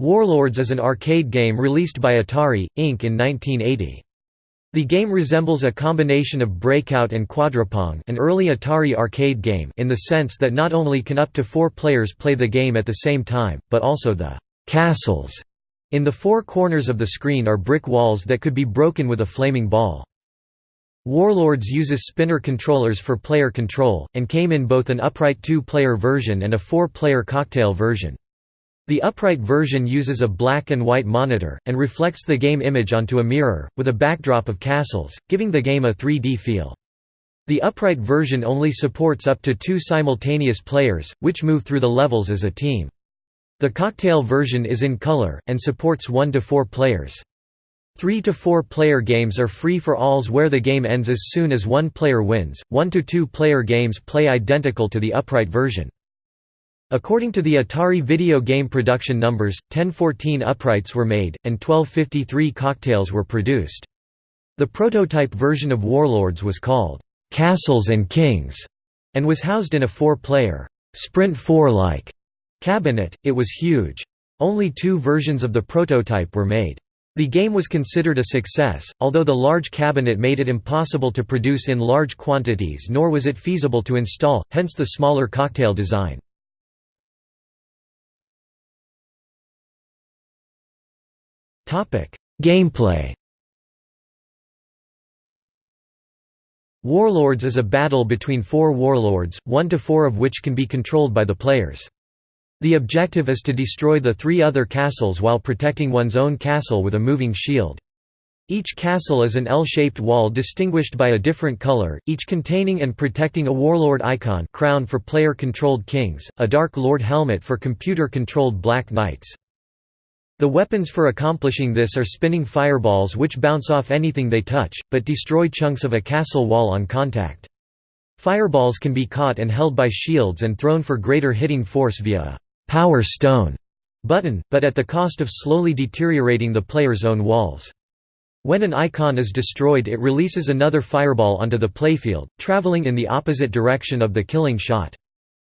Warlords is an arcade game released by Atari, Inc. in 1980. The game resembles a combination of Breakout and Quadrapong an early Atari arcade game in the sense that not only can up to four players play the game at the same time, but also the «castles» in the four corners of the screen are brick walls that could be broken with a flaming ball. Warlords uses spinner controllers for player control, and came in both an upright two-player version and a four-player cocktail version. The upright version uses a black and white monitor, and reflects the game image onto a mirror, with a backdrop of castles, giving the game a 3D feel. The upright version only supports up to two simultaneous players, which move through the levels as a team. The cocktail version is in color, and supports 1 to 4 players. 3 to 4 player games are free for alls where the game ends as soon as one player wins, 1 to 2 player games play identical to the upright version. According to the Atari video game production numbers, 1014 uprights were made, and 1253 cocktails were produced. The prototype version of Warlords was called, "'Castles and Kings' and was housed in a four-player, Sprint 4-like cabinet, it was huge. Only two versions of the prototype were made. The game was considered a success, although the large cabinet made it impossible to produce in large quantities nor was it feasible to install, hence the smaller cocktail design. Gameplay Warlords is a battle between four warlords, one to four of which can be controlled by the players. The objective is to destroy the three other castles while protecting one's own castle with a moving shield. Each castle is an L-shaped wall distinguished by a different color, each containing and protecting a warlord icon crown for player-controlled kings, a Dark Lord helmet for computer-controlled black knights. The weapons for accomplishing this are spinning fireballs which bounce off anything they touch, but destroy chunks of a castle wall on contact. Fireballs can be caught and held by shields and thrown for greater hitting force via a «power stone» button, but at the cost of slowly deteriorating the player's own walls. When an icon is destroyed it releases another fireball onto the playfield, traveling in the opposite direction of the killing shot.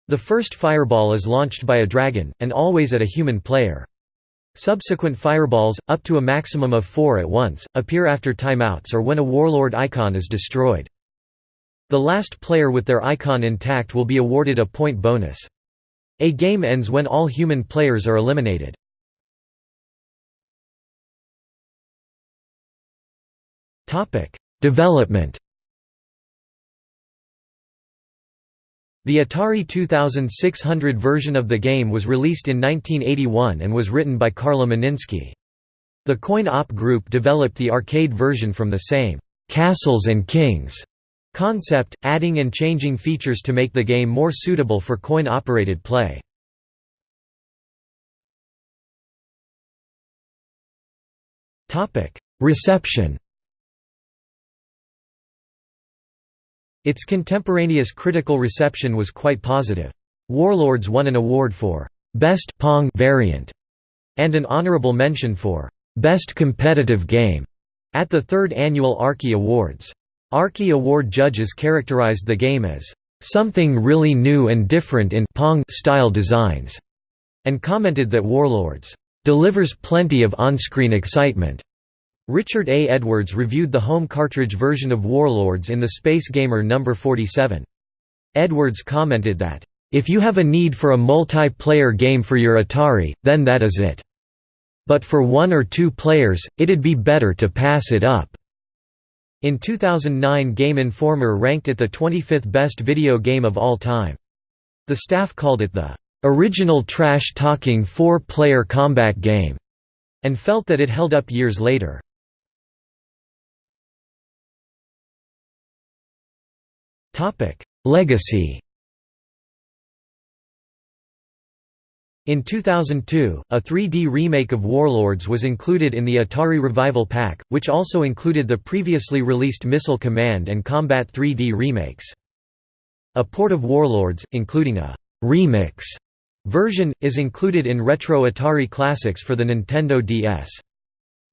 The first fireball is launched by a dragon, and always at a human player. Subsequent fireballs, up to a maximum of four at once, appear after timeouts or when a warlord icon is destroyed. The last player with their icon intact will be awarded a point bonus. A game ends when all human players are eliminated. Development The Atari 2600 version of the game was released in 1981 and was written by Carla Meninsky. The Coin-Op group developed the arcade version from the same «Castles and Kings» concept, adding and changing features to make the game more suitable for coin-operated play. Reception Its contemporaneous critical reception was quite positive. Warlords won an award for Best Pong variant and an honorable mention for Best Competitive Game at the third annual Arkie Awards. Arkie Award judges characterized the game as something really new and different in Pong style designs, and commented that Warlords delivers plenty of on-screen excitement. Richard A. Edwards reviewed the home cartridge version of Warlords in the Space Gamer No. 47. Edwards commented that, "...if you have a need for a multiplayer game for your Atari, then that is it. But for one or two players, it'd be better to pass it up." In 2009 Game Informer ranked it the 25th best video game of all time. The staff called it the "...original trash-talking four-player combat game", and felt that it held up years later. Legacy In 2002, a 3D remake of Warlords was included in the Atari Revival Pack, which also included the previously released Missile Command and Combat 3D remakes. A port of Warlords, including a «remix» version, is included in Retro Atari Classics for the Nintendo DS.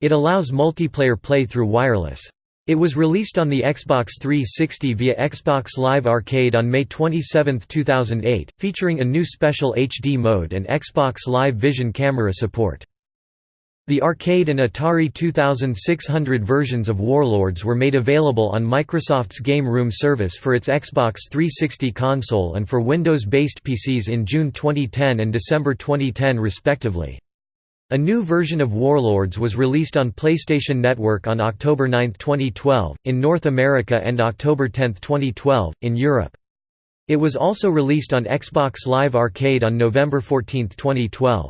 It allows multiplayer play through wireless. It was released on the Xbox 360 via Xbox Live Arcade on May 27, 2008, featuring a new special HD mode and Xbox Live Vision camera support. The arcade and Atari 2600 versions of Warlords were made available on Microsoft's Game Room service for its Xbox 360 console and for Windows-based PCs in June 2010 and December 2010 respectively. A new version of Warlords was released on PlayStation Network on October 9, 2012, in North America and October 10, 2012, in Europe. It was also released on Xbox Live Arcade on November 14, 2012.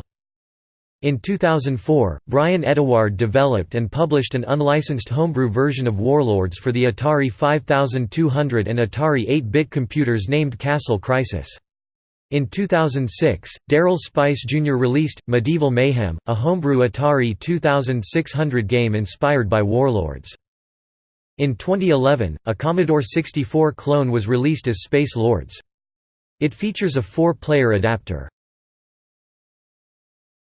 In 2004, Bryan Edewaard developed and published an unlicensed homebrew version of Warlords for the Atari 5200 and Atari 8-bit computers named Castle Crisis. In 2006, Darrell Spice Jr. released, Medieval Mayhem, a homebrew Atari 2600 game inspired by Warlords. In 2011, a Commodore 64 clone was released as Space Lords. It features a four-player adapter.